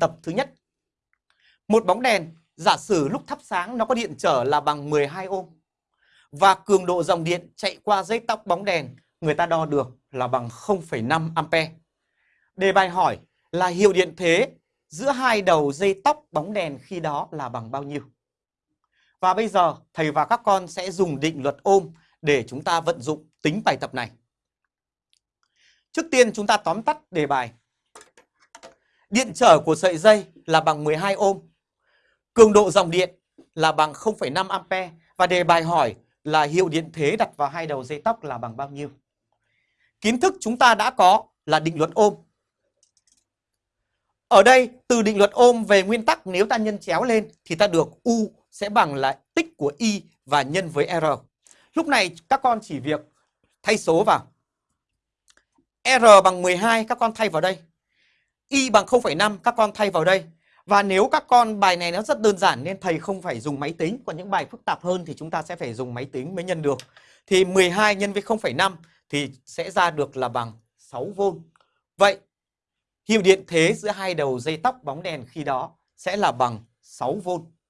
Tập thứ nhất. Một bóng đèn giả sử lúc thắp sáng nó có điện trở là bằng 12 ôm và cường độ dòng điện chạy qua dây tóc bóng đèn người ta đo được là bằng 0,5 ampe. Đề bài hỏi là hiệu điện thế giữa hai đầu dây tóc bóng đèn khi đó là bằng bao nhiêu? Và bây giờ thầy và các con sẽ dùng định luật ôm để chúng ta vận dụng tính bài tập này. Trước tiên chúng ta tóm tắt đề bài. Điện trở của sợi dây là bằng 12 ohm. Cường độ dòng điện là bằng 0,5 ampe và đề bài hỏi là hiệu điện thế đặt vào hai đầu dây tóc là bằng bao nhiêu. Kiến thức chúng ta đã có là định luật ôm. Ở đây từ định luật ôm về nguyên tắc nếu ta nhân chéo lên thì ta được U sẽ bằng là tích của Y và nhân với R. Lúc này các con chỉ việc thay số vào. R bằng 12 các con thay vào đây. Y bằng 0,5 các con thay vào đây. Và nếu các con bài này nó rất đơn giản nên thầy không phải dùng máy tính. Còn những bài phức tạp hơn thì chúng ta sẽ phải dùng máy tính mới nhân được. Thì 12 nhân với 0,5 thì sẽ ra được là bằng 6V. Vậy hiệu điện thế giữa hai đầu dây tóc bóng đèn khi đó sẽ là bằng 6V.